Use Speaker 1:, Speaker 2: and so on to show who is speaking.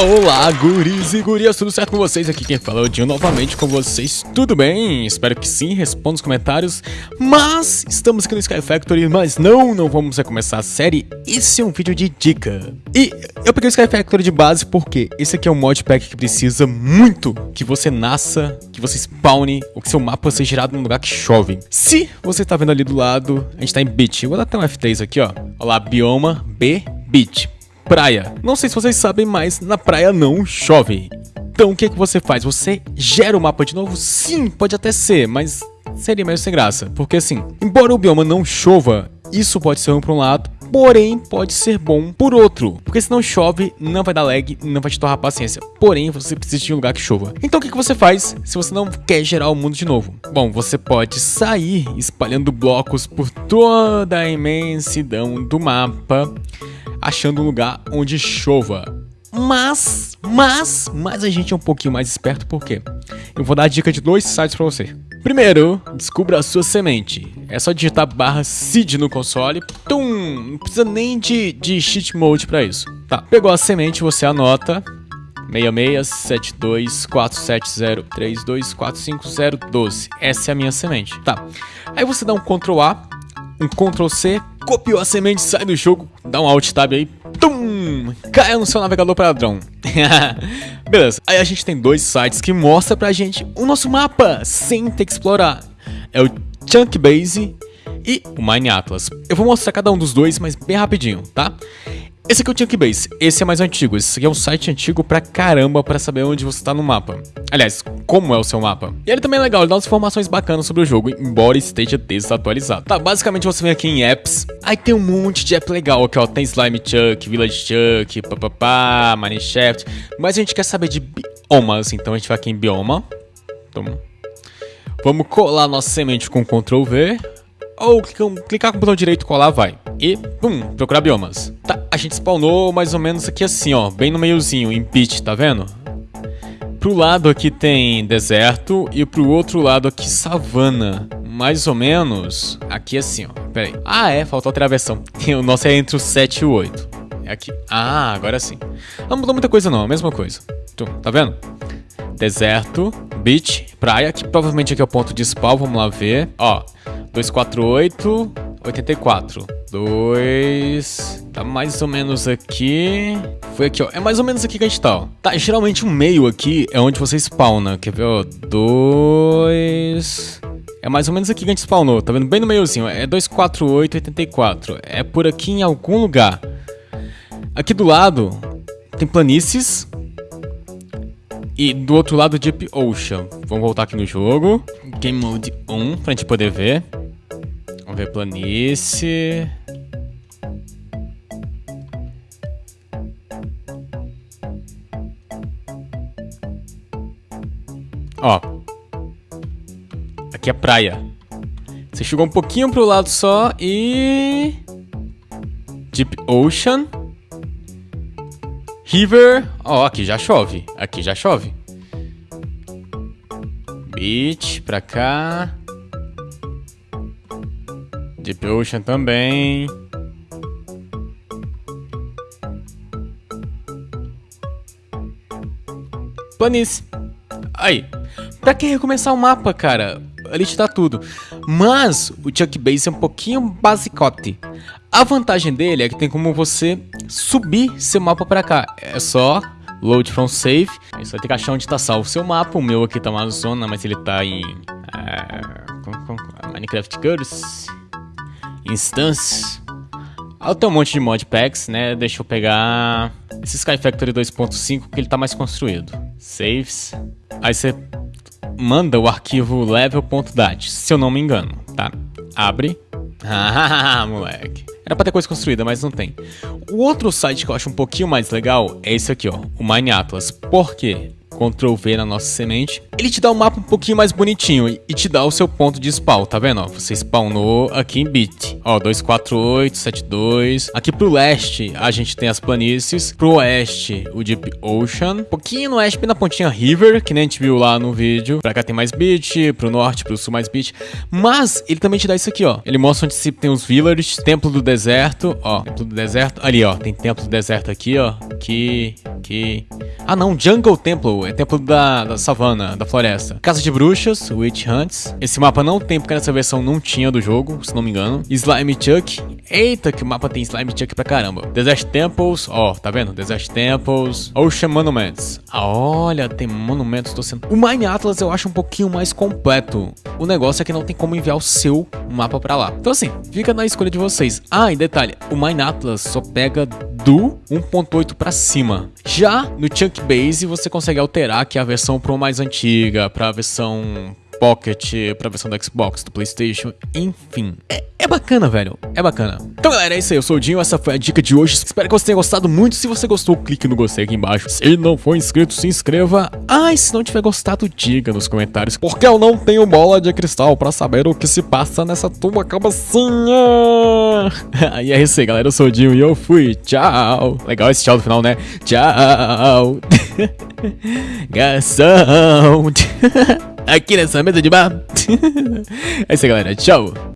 Speaker 1: Olá, guris e gurias, tudo certo com vocês? Aqui quem fala é o Dinho novamente com vocês, tudo bem? Espero que sim, responda nos comentários. Mas, estamos aqui no Sky Factory, mas não, não vamos começar a série, esse é um vídeo de dica. E eu peguei o Sky Factory de base porque esse aqui é um modpack que precisa muito que você nasça, que você spawne, ou que seu mapa seja gerado num lugar que chove. Se você tá vendo ali do lado, a gente tá em beach, eu vou dar até um F3 aqui, ó. Olha lá, bioma B, beach praia. Não sei se vocês sabem, mas na praia não chove. Então o que, é que você faz? Você gera o mapa de novo? Sim, pode até ser, mas seria meio sem graça. Porque assim, embora o bioma não chova, isso pode ser ruim por um lado, porém pode ser bom por outro. Porque se não chove, não vai dar lag, não vai te torrar paciência. Porém, você precisa de um lugar que chova. Então o que, que você faz se você não quer gerar o mundo de novo? Bom, você pode sair espalhando blocos por toda a imensidão do mapa achando um lugar onde chova. Mas, mas, mas a gente é um pouquinho mais esperto porque eu vou dar a dica de dois sites para você. Primeiro, descubra a sua semente. É só digitar barra seed no console. Tum! Não precisa nem de, de cheat mode para isso. Tá, pegou a semente, você anota 6672470324502. Essa é a minha semente. Tá. Aí você dá um Ctrl A, um Ctrl C, copiou a semente, sai do jogo, dá um Alt Tab aí, tum, cai no seu navegador padrão. Beleza, aí a gente tem dois sites que mostram pra gente o nosso mapa sem ter que explorar. É o Chunkbase e o Mine Atlas. Eu vou mostrar cada um dos dois, mas bem rapidinho, tá? Esse aqui é o Chunkbase, esse é mais antigo, esse aqui é um site antigo pra caramba pra saber onde você tá no mapa. Aliás, como é o seu mapa. E ele também é legal, ele dá umas informações bacanas sobre o jogo, embora esteja desatualizado. Tá, basicamente você vem aqui em apps, aí tem um monte de app legal aqui ó, tem Slime Chuck, Village Chuck, papapá, Mineshaft, mas a gente quer saber de biomas, então a gente vai aqui em bioma. Então, vamos colar nossa semente com Ctrl V, ou clicar com o botão direito colar vai. E, pum, procurar biomas. Tá, gente spawnou mais ou menos aqui assim, ó, bem no meiozinho, em pitch, tá vendo? Pro lado aqui tem deserto e pro outro lado aqui savana. Mais ou menos aqui assim, ó. Pera aí. Ah, é, faltou outra versão. O nosso é entre o 7 e o 8. É aqui. Ah, agora sim. Não mudou muita coisa não, a mesma coisa. Tá vendo? Deserto, beach, praia, que provavelmente aqui é o ponto de spawn, vamos lá ver. Ó, 248, 84. 2. Tá mais ou menos aqui. Foi aqui, ó. É mais ou menos aqui que a gente tá. Tá, geralmente o meio aqui é onde você spawna. Quer ver, ó? 2. É mais ou menos aqui que a gente spawnou. Tá vendo? Bem no meiozinho. É 248, 84. É por aqui em algum lugar. Aqui do lado tem planícies. E do outro lado Deep Ocean. Vamos voltar aqui no jogo. Game Mode 1 pra gente poder ver ver planície. Ó. Aqui é praia. Você chegou um pouquinho pro lado só e... Deep Ocean. River. Ó, aqui já chove. Aqui já chove. Beach pra cá. Deep Ocean também. Planície. Aí. Pra que recomeçar o mapa, cara? Ali te dá tudo. Mas o Chuck Base é um pouquinho basicote. A vantagem dele é que tem como você subir seu mapa pra cá. É só load from save. Aí você vai ter que achar onde tá salvo o seu mapa. O meu aqui tá uma zona, mas ele tá em... Uh, Minecraft Curse instâncias. Aí tem um monte de modpacks, né? Deixa eu pegar esse Sky Factory 2.5 que ele tá mais construído. Saves. Aí você manda o arquivo level.dat, se eu não me engano, tá? Abre. Ah, moleque. Era pra ter coisa construída, mas não tem. O outro site que eu acho um pouquinho mais legal é esse aqui, ó, o Mine Atlas. Por quê? Ctrl V na nossa semente. Ele te dá um mapa um pouquinho mais bonitinho e te dá o seu ponto de spawn, tá vendo? Você spawnou aqui em bit. Ó, 24872. Aqui pro leste a gente tem as planícies. Pro oeste o Deep Ocean. Um pouquinho no oeste, na pontinha River, que nem a gente viu lá no vídeo. Pra cá tem mais bit, pro norte, pro sul mais bit. Mas ele também te dá isso aqui, ó. Ele mostra onde se tem os villages, templo do deserto, ó. Templo do deserto. Ali, ó, tem templo do deserto aqui, ó. Aqui, aqui. Ah não, Jungle Temple, é templo da, da savana, da floresta. Casa de Bruxas, Witch Hunts. Esse mapa não tem, porque nessa versão não tinha do jogo, se não me engano. Slime Chuck. Eita, que o mapa tem Slime Chuck pra caramba. Desert Temples, ó, tá vendo? Desert Temples. Ocean Monuments. Ah, olha, tem monumentos, tô sendo... O Mine Atlas eu acho um pouquinho mais completo. O negócio é que não tem como enviar o seu mapa pra lá. Então assim, fica na escolha de vocês. Ah, e detalhe, o Mine Atlas só pega do 1.8 para cima. Já no Chunk Base você consegue alterar que a versão Pro mais antiga para a versão Pocket, pra versão do Xbox, do Playstation, enfim. É, é, bacana, velho. É bacana. Então, galera, é isso aí. Eu sou o Dinho, essa foi a dica de hoje. Espero que você tenha gostado muito. Se você gostou, clique no gostei aqui embaixo. Se não for inscrito, se inscreva. Ah, e se não tiver gostado, diga nos comentários. Porque eu não tenho bola de cristal pra saber o que se passa nessa tua cabecinha. e é isso aí, galera. Eu sou o Dinho e eu fui. Tchau. Legal esse tchau do final, né? Tchau. Garçom. aqui nessa mesa de bar. é isso aí, galera. Tchau.